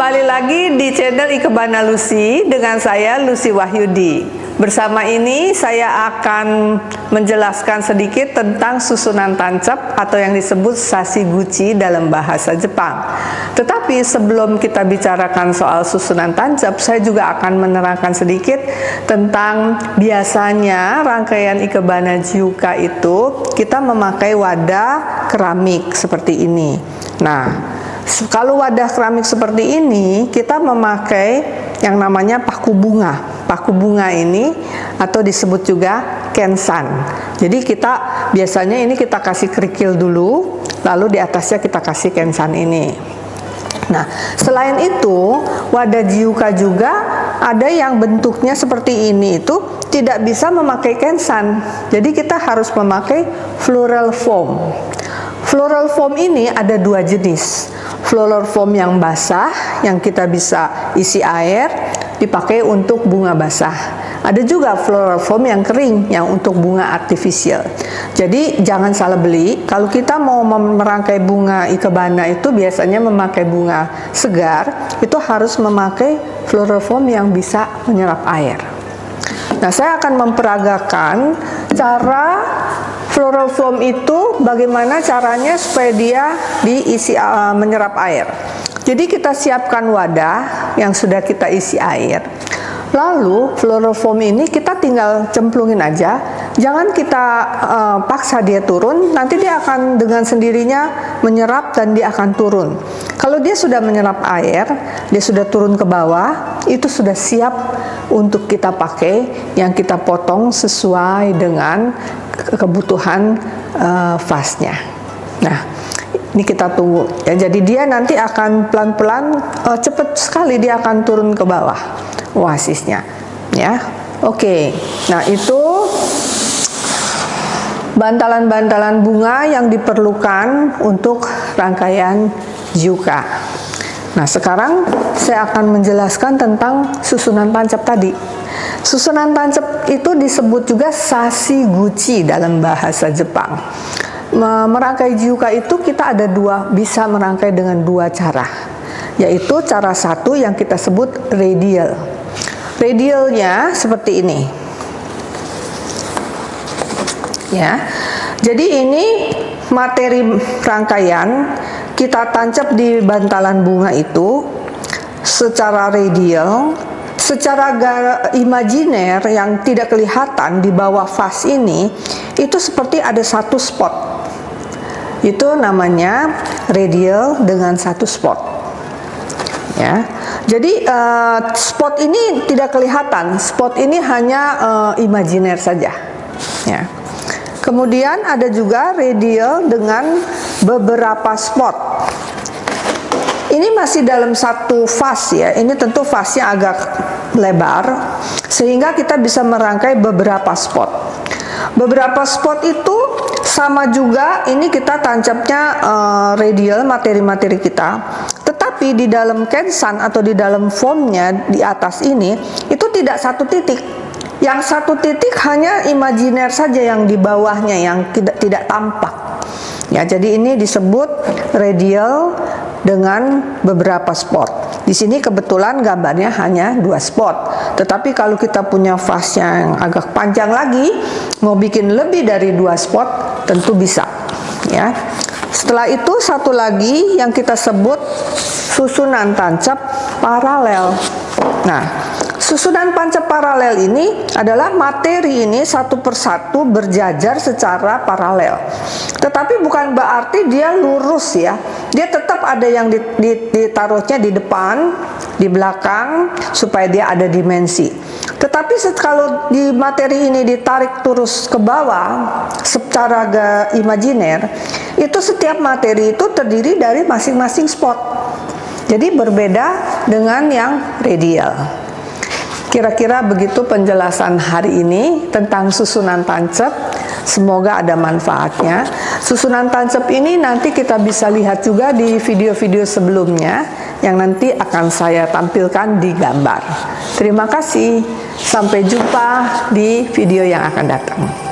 Kembali lagi di channel Ikebana Lucy dengan saya Lucy Wahyudi. Bersama ini saya akan menjelaskan sedikit tentang susunan tancap atau yang disebut sasiguchi dalam bahasa Jepang. Tetapi sebelum kita bicarakan soal susunan tancap, saya juga akan menerangkan sedikit tentang biasanya rangkaian Ikebana Jiuka itu kita memakai wadah keramik seperti ini. Nah, kalau wadah keramik seperti ini, kita memakai yang namanya paku bunga. Paku bunga ini atau disebut juga kensan. Jadi kita biasanya ini kita kasih kerikil dulu, lalu di atasnya kita kasih kensan ini. Nah, selain itu, wadah jiuka juga ada yang bentuknya seperti ini itu tidak bisa memakai kensan. Jadi kita harus memakai floral foam. Floral foam ini ada dua jenis floral yang basah yang kita bisa isi air dipakai untuk bunga basah. Ada juga floral yang kering yang untuk bunga artifisial jadi jangan salah beli. Kalau kita mau merangkai bunga ikebana itu biasanya memakai bunga segar itu harus memakai floral yang bisa menyerap air. Nah saya akan memperagakan cara floral foam itu bagaimana caranya supaya dia diisi uh, menyerap air. Jadi kita siapkan wadah yang sudah kita isi air. Lalu floral foam ini kita tinggal cemplungin aja. Jangan kita uh, paksa dia turun, nanti dia akan dengan sendirinya menyerap dan dia akan turun. Kalau dia sudah menyerap air, dia sudah turun ke bawah, itu sudah siap untuk kita pakai yang kita potong sesuai dengan kebutuhan uh, fasnya. Nah, ini kita tunggu. Ya, jadi dia nanti akan pelan-pelan uh, cepat sekali dia akan turun ke bawah oasisnya. Ya, oke. Nah itu bantalan-bantalan bunga yang diperlukan untuk rangkaian juka. Nah sekarang saya akan menjelaskan tentang susunan tancap tadi. Susunan tancap itu disebut juga sasi guci dalam bahasa Jepang. Merangkai jiuka itu kita ada dua, bisa merangkai dengan dua cara. Yaitu cara satu yang kita sebut radial. Radialnya seperti ini. Ya. Jadi ini materi rangkaian kita tancap di bantalan bunga itu secara radial secara imajiner yang tidak kelihatan di bawah vas ini itu seperti ada satu spot. Itu namanya radial dengan satu spot. Ya. Jadi uh, spot ini tidak kelihatan. Spot ini hanya uh, imajiner saja. Ya kemudian ada juga radial dengan beberapa spot. Ini masih dalam satu fase ya. Ini tentu fasenya agak lebar sehingga kita bisa merangkai beberapa spot. Beberapa spot itu sama juga ini kita tancapnya uh, radial materi-materi kita. Tetapi di dalam kensan atau di dalam formnya di atas ini itu tidak satu titik yang satu titik hanya imajiner saja yang di bawahnya yang tidak tidak tampak ya jadi ini disebut radial dengan beberapa spot. Di sini kebetulan gambarnya hanya dua spot. Tetapi kalau kita punya fase yang agak panjang lagi, mau bikin lebih dari dua spot, tentu bisa. Ya. Setelah itu satu lagi yang kita sebut susunan tancap paralel. Nah, Susunan pancap paralel ini adalah materi ini satu persatu berjajar secara paralel. Tetapi bukan berarti dia lurus ya. Dia tetap ada yang ditaruhnya di depan, di belakang supaya dia ada dimensi. Tetapi kalau di materi ini ditarik terus ke bawah secara imajiner, itu setiap materi itu terdiri dari masing-masing spot. Jadi berbeda dengan yang radial. Kira-kira begitu penjelasan hari ini tentang susunan tancap. Semoga ada manfaatnya. Susunan tancap ini nanti kita bisa lihat juga di video-video sebelumnya yang nanti akan saya tampilkan di gambar. Terima kasih. Sampai jumpa di video yang akan datang.